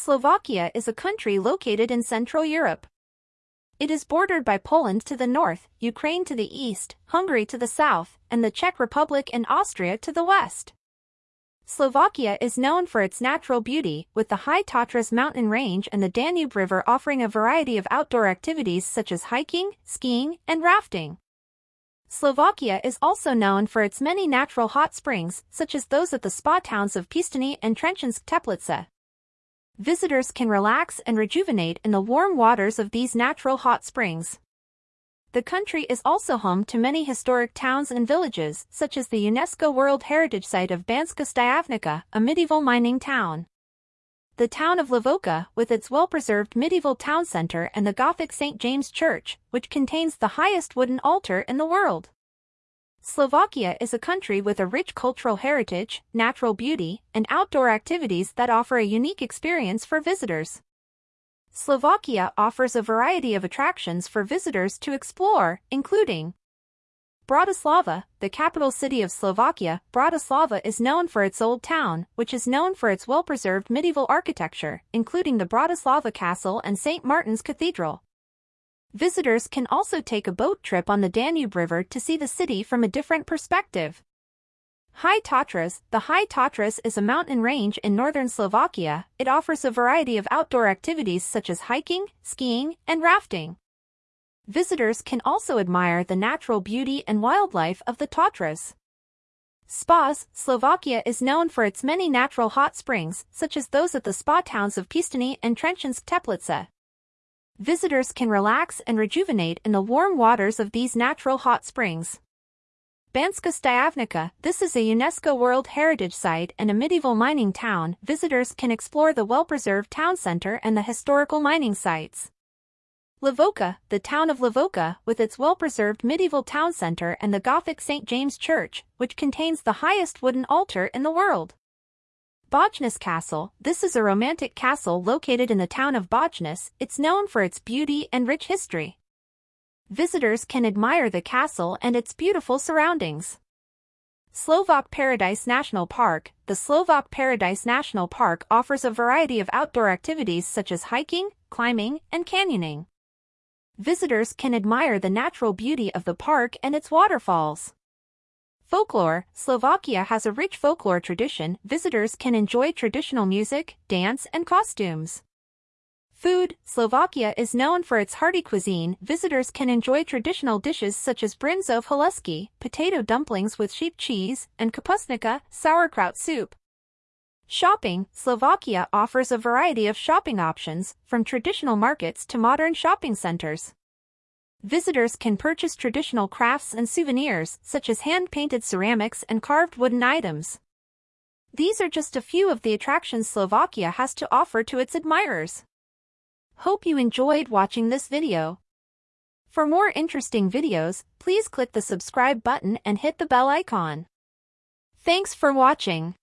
Slovakia is a country located in Central Europe. It is bordered by Poland to the north, Ukraine to the east, Hungary to the south, and the Czech Republic and Austria to the west. Slovakia is known for its natural beauty, with the high Tatras mountain range and the Danube River offering a variety of outdoor activities such as hiking, skiing, and rafting. Slovakia is also known for its many natural hot springs, such as those at the spa towns of Piestany and Trenčianske Teplice visitors can relax and rejuvenate in the warm waters of these natural hot springs. The country is also home to many historic towns and villages, such as the UNESCO World Heritage Site of Banska Stiavnica, a medieval mining town. The town of Levoča, with its well-preserved medieval town center and the Gothic St. James Church, which contains the highest wooden altar in the world. Slovakia is a country with a rich cultural heritage, natural beauty, and outdoor activities that offer a unique experience for visitors. Slovakia offers a variety of attractions for visitors to explore, including Bratislava, the capital city of Slovakia, Bratislava is known for its old town, which is known for its well-preserved medieval architecture, including the Bratislava Castle and St. Martin's Cathedral. Visitors can also take a boat trip on the Danube River to see the city from a different perspective. High Tatras The High Tatras is a mountain range in northern Slovakia. It offers a variety of outdoor activities such as hiking, skiing, and rafting. Visitors can also admire the natural beauty and wildlife of the Tatras. Spas Slovakia is known for its many natural hot springs, such as those at the spa towns of Piestany and Trenčianske Teplice visitors can relax and rejuvenate in the warm waters of these natural hot springs. Banska Stiavnica, this is a UNESCO World Heritage Site and a medieval mining town. Visitors can explore the well-preserved town center and the historical mining sites. Levoča, the town of Levoča, with its well-preserved medieval town center and the Gothic St. James Church, which contains the highest wooden altar in the world. Bojnice Castle, this is a romantic castle located in the town of Bojnice, it's known for its beauty and rich history. Visitors can admire the castle and its beautiful surroundings. Slovak Paradise National Park The Slovak Paradise National Park offers a variety of outdoor activities such as hiking, climbing, and canyoning. Visitors can admire the natural beauty of the park and its waterfalls. Folklore Slovakia has a rich folklore tradition. Visitors can enjoy traditional music, dance, and costumes. Food Slovakia is known for its hearty cuisine. Visitors can enjoy traditional dishes such as brinzov haluski, potato dumplings with sheep cheese, and kapusnica, sauerkraut soup. Shopping Slovakia offers a variety of shopping options, from traditional markets to modern shopping centers. Visitors can purchase traditional crafts and souvenirs, such as hand-painted ceramics and carved wooden items. These are just a few of the attractions Slovakia has to offer to its admirers. Hope you enjoyed watching this video. For more interesting videos, please click the subscribe button and hit the bell icon. Thanks for watching.